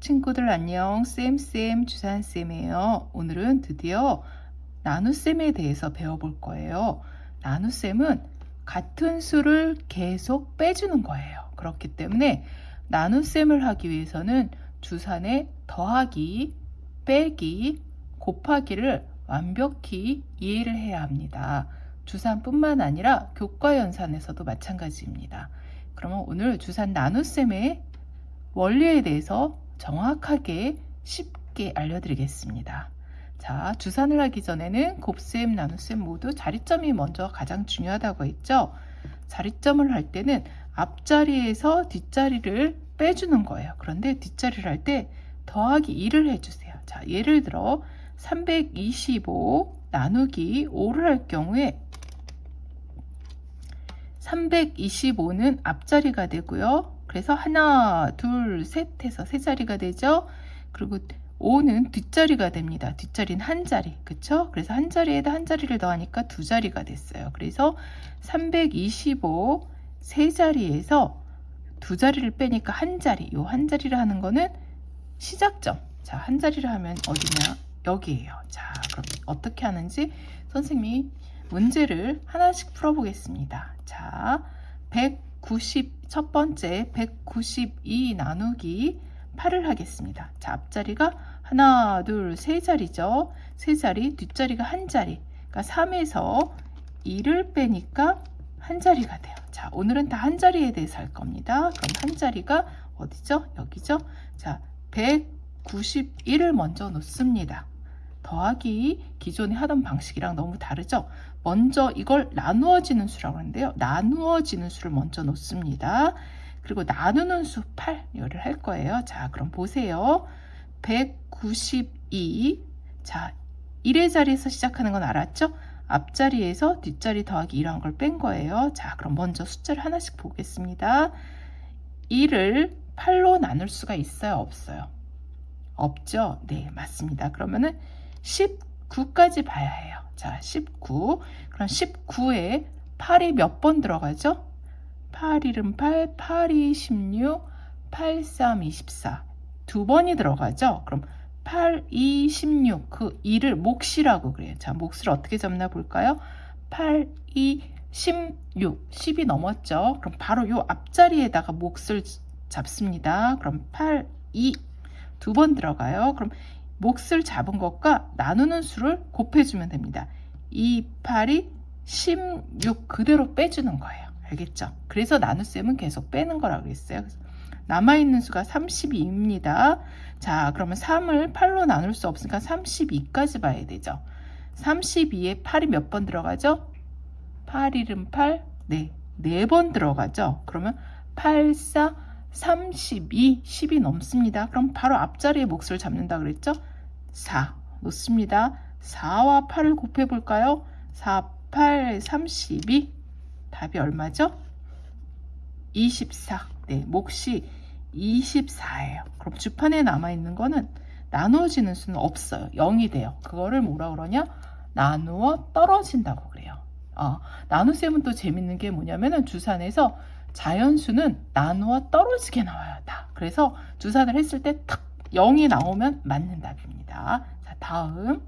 친구들 안녕. 쌤쌤. 주산쌤이에요. 오늘은 드디어 나눗셈에 대해서 배워볼 거예요. 나눗셈은 같은 수를 계속 빼주는 거예요. 그렇기 때문에 나눗셈을 하기 위해서는 주산의 더하기 빼기 곱하기를 완벽히 이해를 해야 합니다. 주산뿐만 아니라 교과연산에서도 마찬가지입니다. 그러면 오늘 주산 나눗셈의 원리에 대해서 정확하게 쉽게 알려드리겠습니다. 자, 주산을 하기 전에는 곱셈, 나눗셈 모두 자리점이 먼저 가장 중요하다고 했죠. 자리점을 할 때는 앞자리에서 뒷자리를 빼주는 거예요. 그런데 뒷자리를 할 때 더하기 2를 해주세요. 자, 예를 들어 325 나누기 5를 할 경우에 325는 앞자리가 되고요. 그래서 하나, 둘, 셋 해서 세 자리가 되죠. 그리고 5는 뒷자리가 됩니다. 뒷자리는 한 자리. 그쵸? 그래서 한 자리에다 한 자리를 더하니까 두 자리가 됐어요. 그래서 325 세 자리에서 두 자리를 빼니까 한 자리. 요 한 자리를 하는 거는 시작점. 자, 한 자리를 하면 어디냐? 여기에요. 자, 그럼 어떻게 하는지 선생님이 문제를 하나씩 풀어보겠습니다. 자, 190, 첫 번째 192 나누기 8을 하겠습니다. 자, 앞자리가 하나, 둘, 세 자리죠. 세 자리, 뒷자리가 한 자리. 그러니까 3에서 2를 빼니까 한 자리가 돼요. 자, 오늘은 다 한 자리에 대해서 할 겁니다. 그럼 한 자리가 어디죠? 여기죠? 자, 191을 먼저 놓습니다. 더하기 기존에 하던 방식이랑 너무 다르죠? 먼저 이걸 나누어지는 수라고 하는데요. 나누어지는 수를 먼저 놓습니다. 그리고 나누는 수 8, 이거를 할 거예요. 자, 그럼 보세요. 192. 자, 1의 자리에서 시작하는 건 알았죠? 앞자리에서 뒷자리 더하기 1한 걸 뺀 거예요. 자, 그럼 먼저 숫자를 하나씩 보겠습니다. 1을 8로 나눌 수가 있어요? 없어요? 없죠? 네, 맞습니다. 그러면은 19까지 봐야 해요. 자, 19. 그럼 19에 8이 몇 번 들어가죠? 8, 1은 8, 8, 2, 16, 8, 3, 24. 두 번이 들어가죠? 그럼 8, 2, 16. 그 2를 몫이라고 그래요. 자, 몫을 어떻게 잡나 볼까요? 8, 2, 16. 10이 넘었죠? 그럼 바로 요 앞자리에다가 몫을 잡습니다. 그럼 8, 2. 두 번 들어가요. 그럼 몫을 잡은 것과 나누는 수를 곱해주면 됩니다. 2, 8이 16 그대로 빼주는 거예요. 알겠죠? 그래서 나눗셈은 계속 빼는 거라고 그랬어요. 남아있는 수가 32입니다. 자, 그러면 3을 8로 나눌 수 없으니까 32까지 봐야 되죠. 32에 8이 몇 번 들어가죠? 8, 1은 8, 네, 4번 들어가죠. 그러면 8, 4, 32, 10이 넘습니다. 그럼 바로 앞자리에 몫을 잡는다 그랬죠? 4 놓습니다. 4와 8을 곱해 볼까요? 4, 8, 32 답이 얼마죠? 24 네, 몫이 24예요. 그럼 주판에 남아있는 거는 나누어지는 수는 없어요. 0이 돼요. 그거를 뭐라 그러냐? 나누어 떨어진다고 그래요. 어, 나눗셈은 또 재밌는 게 뭐냐면은 주산에서 자연수는 나누어 떨어지게 나와요. 다. 그래서 주산을 했을 때 탁 0이 나오면 맞는 답입니다. 자, 다음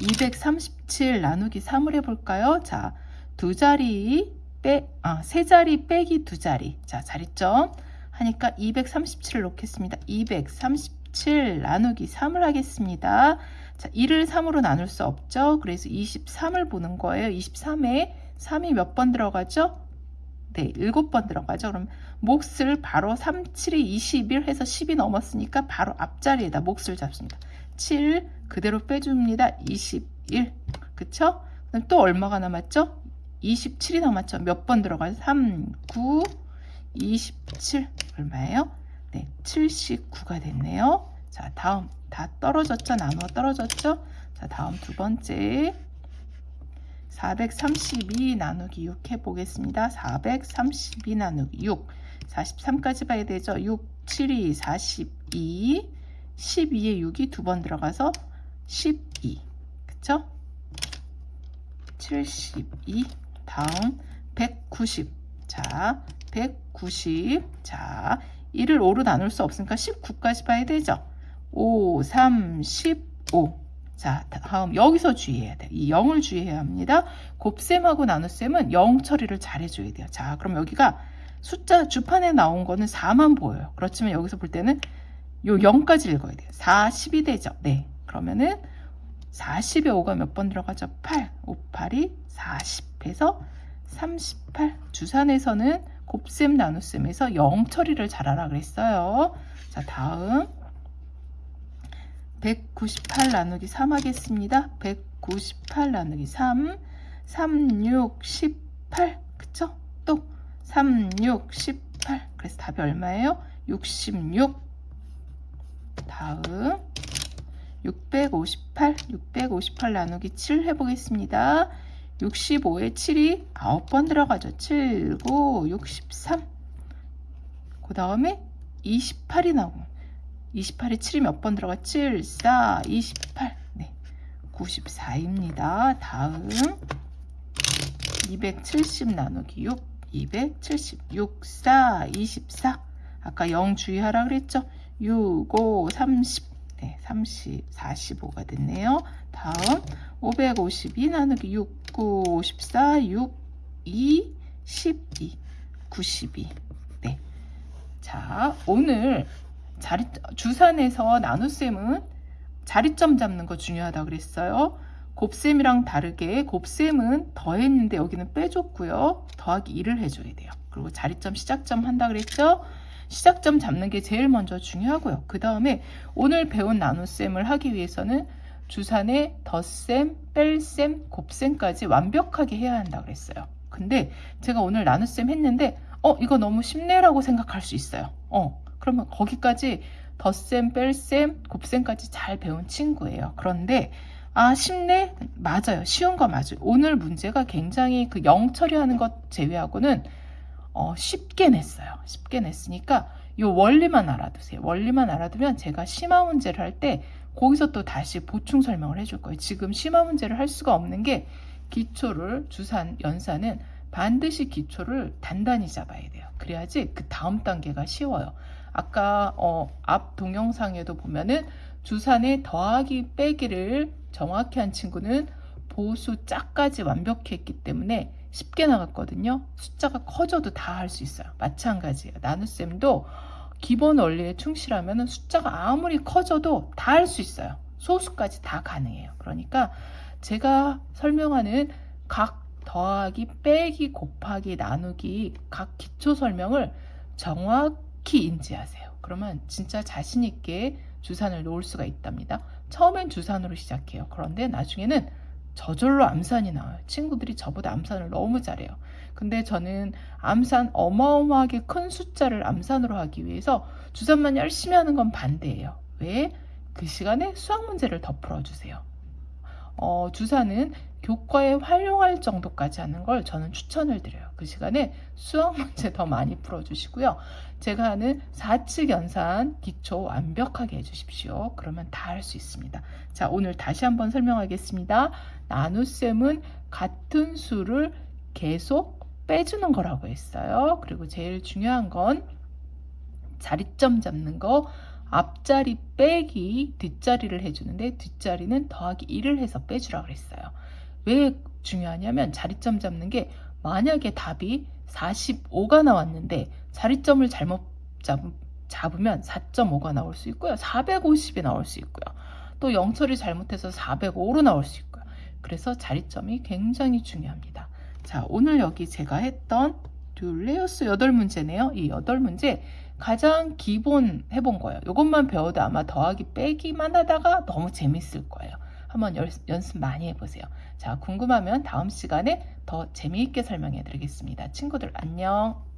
237 나누기 3을 해볼까요? 자, 두 자리 빼, 아, 세 자리 빼기 두 자리. 자, 자리점 하니까 237을 놓겠습니다. 237 나누기 3을 하겠습니다. 자, 1을 3으로 나눌 수 없죠. 그래서 23을 보는 거예요. 23에 3이 몇 번 들어가죠? 네, 7번 들어가죠. 그럼 몫을 바로 3, 7이 21 해서 10이 넘었으니까 바로 앞자리에다 몫을 잡습니다. 7 그대로 빼줍니다. 21 그쵸? 그럼 또 얼마가 남았죠? 27이 남았죠. 몇 번 들어가요? 3, 9, 27 얼마예요? 네, 79가 됐네요. 자, 다음 다 떨어졌죠? 나누어 떨어졌죠? 자, 다음 두 번째 432 나누기 6 해보겠습니다. 432 나누기 6 43까지 봐야 되죠. 6, 7이 42 12에 6이 두 번 들어가서 12 그쵸? 72 다음 190 자, 190 자, 1을 5로 나눌 수 없으니까 19까지 봐야 되죠. 5, 3, 15. 자, 다음 여기서 주의해야 돼요. 이 0을 주의해야 합니다. 곱셈하고 나눗셈은 0 처리를 잘 해줘야 돼요. 자, 그럼 여기가 숫자 주판에 나온 거는 4만 보여요. 그렇지만 여기서 볼 때는 요 0까지 읽어야 돼요. 4, 10이 되죠. 네. 그러면은 40에 5가 몇 번 들어가죠? 8. 5, 8이 40 해서 38. 주산에서는 곱셈 나눗셈에서 0 처리를 잘하라 그랬어요. 자, 다음 198 나누기 3 하겠습니다. 198 나누기 3, 3, 6, 18. 그쵸? 또 3, 6, 18. 그래서 답이 얼마예요? 66. 다음 658, 658 나누기 7 해보겠습니다. 65에 7이 9번 들어가죠. 7, 9, 63. 그 다음에 28이 나오고 28에 7이 몇 번 들어가? 7, 4, 28. 네. 94입니다. 다음 270 나누기 6, 270, 6, 4, 24. 아까 0 주의하라 그랬죠? 6, 5, 30. 네, 30, 45가 됐네요. 다음 552 나누기 6, 9, 54, 6, 2, 12, 92. 네. 자, 오늘 자리, 주산에서 나눗셈은 자리점 잡는 거 중요하다 그랬어요. 곱셈이랑 다르게 곱셈은 더했는데 여기는 빼줬고요. 더하기 1을 해줘야 돼요. 그리고 자리점 시작점 한다 그랬죠. 시작점 잡는 게 제일 먼저 중요하고요. 그 다음에 오늘 배운 나눗셈을 하기 위해서는 주산의 덧셈, 뺄셈, 곱셈까지 완벽하게 해야 한다 그랬어요. 근데 제가 오늘 나눗셈 했는데 어 이거 너무 쉽네라고 생각할 수 있어요. 어 그러면 거기까지 덧셈, 뺄셈, 곱셈까지 잘 배운 친구예요. 그런데 아 쉽네? 맞아요. 쉬운 거 맞아요. 오늘 문제가 굉장히 그 영 처리하는 것 제외하고는 어, 쉽게 냈어요. 쉽게 냈으니까 이 원리만 알아두세요. 원리만 알아두면 제가 심화 문제를 할 때 거기서 또 다시 보충 설명을 해줄 거예요. 지금 심화 문제를 할 수가 없는 게 기초를 주산, 연산은 반드시 기초를 단단히 잡아야 돼요. 그래야지 그 다음 단계가 쉬워요. 아까 어, 앞 동영상에도 보면은 주산의 더하기 빼기를 정확히 한 친구는 보수 짝까지 완벽히 했기 때문에 쉽게 나갔거든요. 숫자가 커져도 다 할 수 있어요. 마찬가지예요. 나눗셈도 기본 원리에 충실하면 숫자가 아무리 커져도 다 할 수 있어요. 소수까지 다 가능해요. 그러니까 제가 설명하는 각 더하기, 빼기, 곱하기, 나누기 각 기초 설명을 정확 히 인지하세요. 그러면 진짜 자신 있게 주산을 놓을 수가 있답니다. 처음엔 주산으로 시작해요. 그런데 나중에는 저절로 암산이 나와요. 친구들이 저보다 암산을 너무 잘해요. 근데 저는 암산 어마어마하게 큰 숫자를 암산으로 하기 위해서 주산만 열심히 하는 건 반대예요. 왜? 그 시간에 수학 문제를 더 풀어주세요. 어, 주사는 교과에 활용할 정도까지 하는 걸 저는 추천을 드려요. 그 시간에 수학 문제 더 많이 풀어주시고요. 제가 하는 4측 연산 기초 완벽하게 해주십시오. 그러면 다 할 수 있습니다. 자, 오늘 다시 한번 설명하겠습니다. 나눗셈은 같은 수를 계속 빼주는 거라고 했어요. 그리고 제일 중요한 건 자리점 잡는 거 앞자리 빼기 뒷자리를 해주는데 뒷자리는 더하기 1을 해서 빼주라고 그랬어요. 왜 중요하냐면 자리점 잡는 게 만약에 답이 45가 나왔는데 자리점을 잘못 잡, 잡으면 4.5가 나올 수 있고요. 450이 나올 수 있고요. 또 영철이 잘못해서 405로 나올 수 있고요. 그래서 자리점이 굉장히 중요합니다. 자, 오늘 여기 제가 했던 듀레우스 8문제네요. 이 8문제 가장 기본 해본 거예요. 이것만 배워도 아마 더하기 빼기만 하다가 너무 재밌을 거예요. 한번 연습 많이 해보세요. 자, 궁금하면 다음 시간에 더 재미있게 설명해 드리겠습니다. 친구들 안녕.